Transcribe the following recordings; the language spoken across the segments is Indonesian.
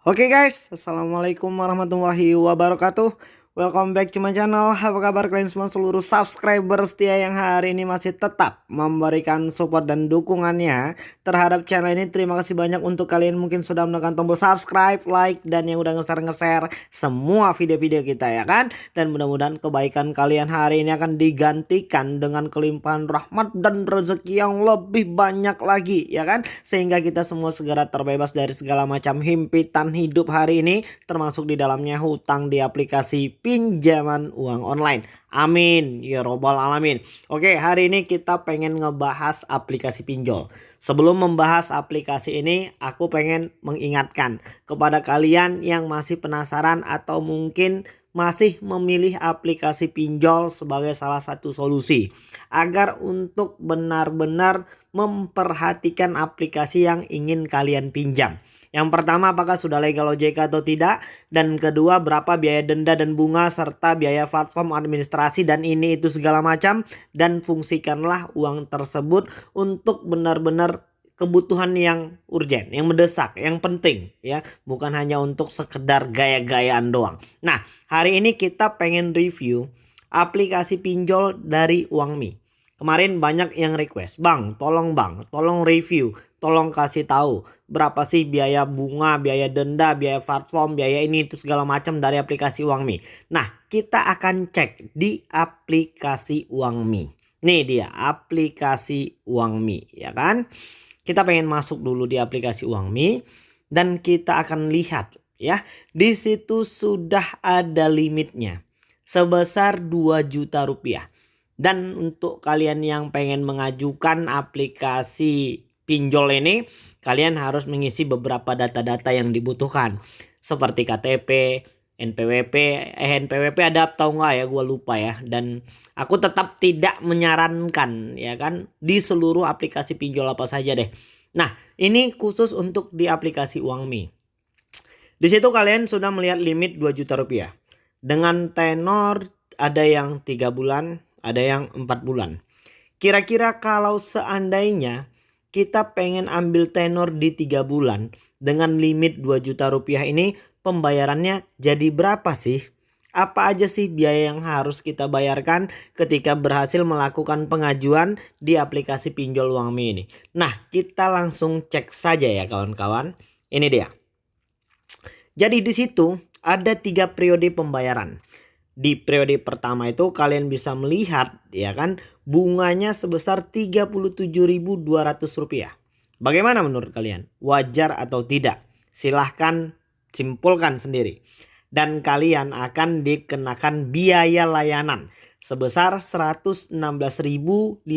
Oke guys, Assalamualaikum warahmatullahi wabarakatuh Welcome back to my channel. Apa kabar kalian semua? Seluruh subscriber setia yang hari ini masih tetap memberikan support dan dukungannya Terhadap channel ini. Terima kasih banyak untuk kalian mungkin sudah menekan tombol subscribe, like Dan yang udah nge-share-nge-share semua video-video kita ya kan? Dan mudah-mudahan kebaikan kalian hari ini akan digantikan dengan kelimpahan rahmat dan rezeki yang lebih banyak lagi ya kan? Sehingga kita semua segera terbebas dari segala macam himpitan hidup hari ini Termasuk di dalamnya hutang di aplikasi pinjaman uang online. Amin ya robbal alamin. Oke, hari ini kita pengen ngebahas aplikasi pinjol. Sebelum membahas aplikasi ini, aku pengen mengingatkan kepada kalian yang masih penasaran atau mungkin masih memilih aplikasi pinjol sebagai salah satu solusi agar untuk benar-benar memperhatikan aplikasi yang ingin kalian pinjam. Yang pertama apakah sudah legal OJK atau tidak. Dan kedua berapa biaya denda dan bunga serta biaya platform administrasi dan ini itu segala macam. Dan fungsikanlah uang tersebut untuk benar-benar kebutuhan yang urgent, yang mendesak, yang penting ya, bukan hanya untuk sekedar gaya-gayaan doang. Nah, hari ini kita pengen review aplikasi pinjol dari Uangmi. Kemarin banyak yang request, "Bang, tolong Bang, tolong review tolong kasih tahu berapa sih biaya bunga, biaya denda, biaya platform, biaya ini itu segala macam dari aplikasi Uangmi. Nah, kita akan cek di aplikasi Uangmi. Nih dia aplikasi Uangmi, ya kan? Kita pengen masuk dulu di aplikasi Uangmi dan kita akan lihat ya. Di situ sudah ada limitnya sebesar 2 juta rupiah. Dan untuk kalian yang pengen mengajukan aplikasi pinjol ini kalian harus mengisi beberapa data-data yang dibutuhkan seperti KTP, NPWP, eh NPWP ada atau enggak ya gue lupa ya dan aku tetap tidak menyarankan ya kan di seluruh aplikasi pinjol apa saja deh. Nah ini khusus untuk di aplikasi Uangmi. Di situ kalian sudah melihat limit 2 juta rupiah. Dengan tenor ada yang tiga bulan, ada yang empat bulan. Kira-kira kalau seandainya kita pengen ambil tenor di tiga bulan dengan limit 2 juta rupiah ini pembayarannya jadi berapa sih? Apa aja sih biaya yang harus kita bayarkan ketika berhasil melakukan pengajuan di aplikasi pinjol uang ini? Nah, kita langsung cek saja ya kawan-kawan. Ini dia. Jadi di situ ada tiga periode pembayaran di periode pertama itu kalian bisa melihat ya kan bunganya sebesar Rp37.200. Bagaimana menurut kalian? Wajar atau tidak? Silahkan simpulkan sendiri. Dan kalian akan dikenakan biaya layanan sebesar Rp116.533.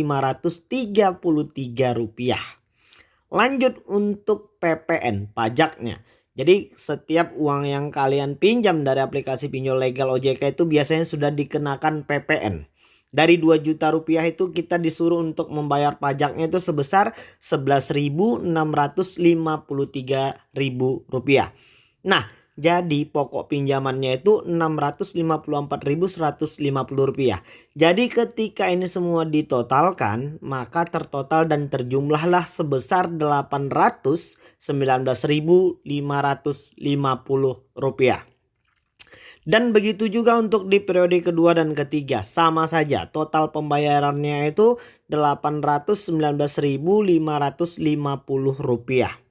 Lanjut untuk PPN pajaknya. Jadi setiap uang yang kalian pinjam dari aplikasi pinjol legal OJK itu biasanya sudah dikenakan PPN. Dari 2 juta rupiah itu kita disuruh untuk membayar pajaknya itu sebesar 11.653.000 rupiah. Nah jadi pokok pinjamannya itu Rp654.150. Jadi ketika ini semua ditotalkan maka tertotal dan terjumlahlah sebesar Rp819.550. Dan begitu juga untuk di periode kedua dan ketiga sama saja total pembayarannya itu Rp819.550.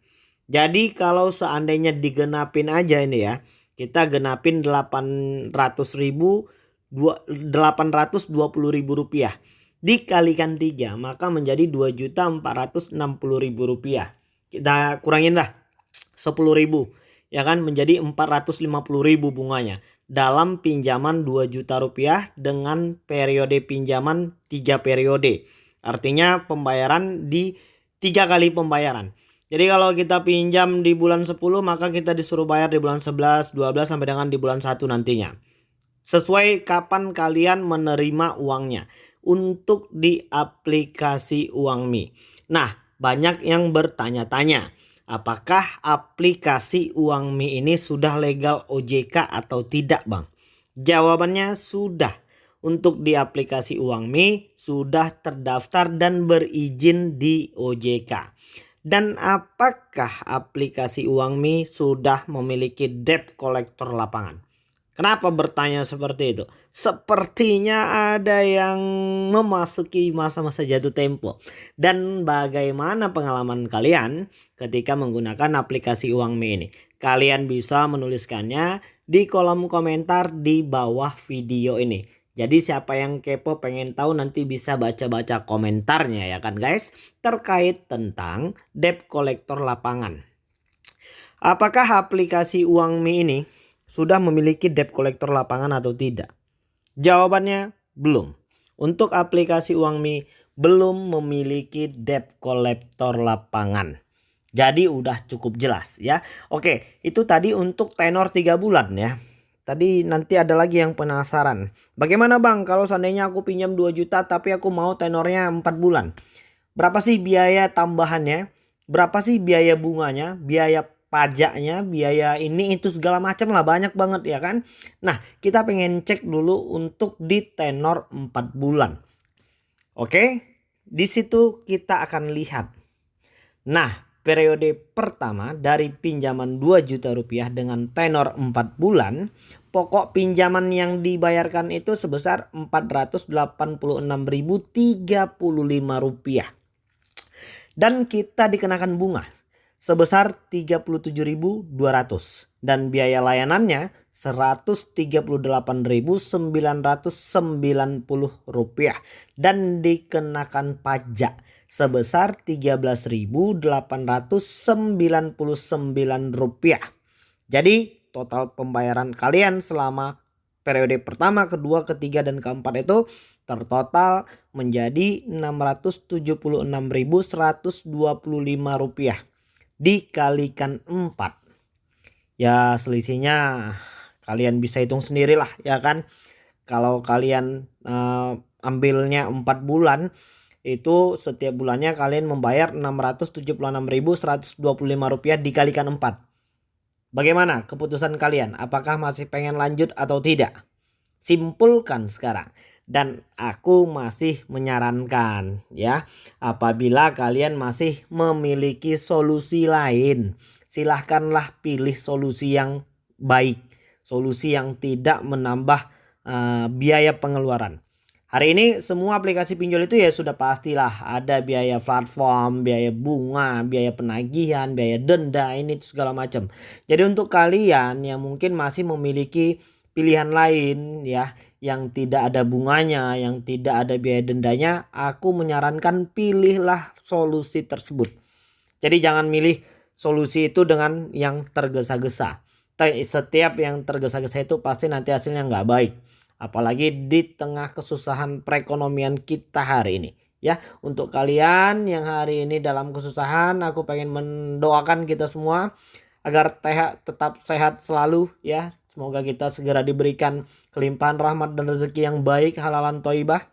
Jadi kalau seandainya digenapin aja ini ya. Kita genapin 800 ribu 820 ribu rupiah. Dikalikan 3 maka menjadi 2 juta 460 ribu rupiah. Kita kurangin lah 10 ribu. Ya kan menjadi 450 ribu bunganya. Dalam pinjaman 2 juta rupiah dengan periode pinjaman 3 periode. Artinya pembayaran di tiga kali pembayaran. Jadi kalau kita pinjam di bulan 10 maka kita disuruh bayar di bulan 11, 12 sampai dengan di bulan 1 nantinya. Sesuai kapan kalian menerima uangnya untuk di aplikasi Uangmi. Nah, banyak yang bertanya-tanya, apakah aplikasi Uangmi ini sudah legal OJK atau tidak, Bang? Jawabannya sudah. Untuk di aplikasi Uangmi sudah terdaftar dan berizin di OJK. Dan apakah aplikasi UangMi sudah memiliki debt collector lapangan? Kenapa bertanya seperti itu? Sepertinya ada yang memasuki masa-masa jatuh tempo. Dan bagaimana pengalaman kalian ketika menggunakan aplikasi UangMe ini? Kalian bisa menuliskannya di kolom komentar di bawah video ini. Jadi siapa yang kepo pengen tahu nanti bisa baca-baca komentarnya ya kan guys. Terkait tentang debt collector lapangan. Apakah aplikasi UangMe ini sudah memiliki debt collector lapangan atau tidak? Jawabannya belum. Untuk aplikasi UangMi belum memiliki debt collector lapangan. Jadi udah cukup jelas ya. Oke, itu tadi untuk tenor 3 bulan ya. Tadi nanti ada lagi yang penasaran. Bagaimana bang kalau seandainya aku pinjam 2 juta tapi aku mau tenornya 4 bulan. Berapa sih biaya tambahannya? Berapa sih biaya bunganya? Biaya pajaknya, biaya ini itu segala macam lah banyak banget ya kan. Nah, kita pengen cek dulu untuk di tenor 4 bulan. Oke, di situ kita akan lihat. Nah, periode pertama dari pinjaman 2 juta rupiah dengan tenor 4 bulan, pokok pinjaman yang dibayarkan itu sebesar 486.035 rupiah. Dan kita dikenakan bunga sebesar 37.200 dan biaya layanannya 138.990 rupiah dan dikenakan pajak sebesar 13.899 rupiah. Jadi total pembayaran kalian selama periode pertama, kedua, ketiga, dan keempat itu tertotal menjadi 676.125 rupiah dikalikan 4. Ya selisihnya kalian bisa hitung sendirilah ya kan. Kalau kalian uh, ambilnya 4 bulan itu setiap bulannya kalian membayar 676.125 rupiah dikalikan 4. Bagaimana keputusan kalian? Apakah masih pengen lanjut atau tidak? Simpulkan sekarang dan aku masih menyarankan ya apabila kalian masih memiliki solusi lain silahkanlah pilih solusi yang baik solusi yang tidak menambah uh, biaya pengeluaran Hari ini semua aplikasi pinjol itu ya sudah pastilah ada biaya platform, biaya bunga, biaya penagihan, biaya denda ini segala macam. Jadi untuk kalian yang mungkin masih memiliki pilihan lain ya yang tidak ada bunganya, yang tidak ada biaya dendanya, aku menyarankan pilihlah solusi tersebut. Jadi jangan milih solusi itu dengan yang tergesa-gesa. Setiap yang tergesa-gesa itu pasti nanti hasilnya nggak baik. Apalagi di tengah kesusahan perekonomian kita hari ini. Ya, untuk kalian yang hari ini dalam kesusahan, aku pengen mendoakan kita semua agar tetap sehat selalu ya Semoga kita segera diberikan kelimpahan rahmat dan rezeki yang baik halalan toibah.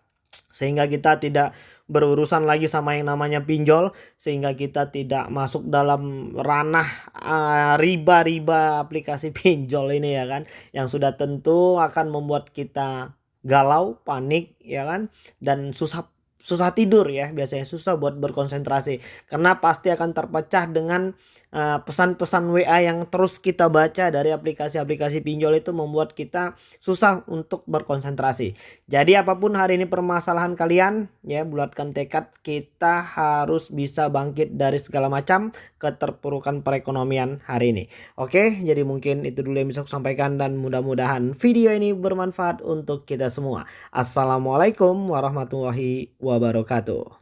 Sehingga kita tidak berurusan lagi sama yang namanya pinjol. Sehingga kita tidak masuk dalam ranah eh, riba-riba uh, aplikasi pinjol ini ya kan. Yang sudah tentu akan membuat kita galau, panik ya kan. Dan susah susah tidur ya biasanya susah buat berkonsentrasi karena pasti akan terpecah dengan pesan-pesan uh, WA yang terus kita baca dari aplikasi-aplikasi pinjol itu membuat kita susah untuk berkonsentrasi. Jadi apa pun hari ini permasalahan kalian ya bulatkan tekad kita harus bisa bangkit dari segala macam keterpurukan perekonomian hari ini. Oke, jadi mungkin itu dulu yang bisa aku sampaikan dan mudah-mudahan video ini bermanfaat untuk kita semua. Assalamualaikum warahmatullahi wabarakatuh.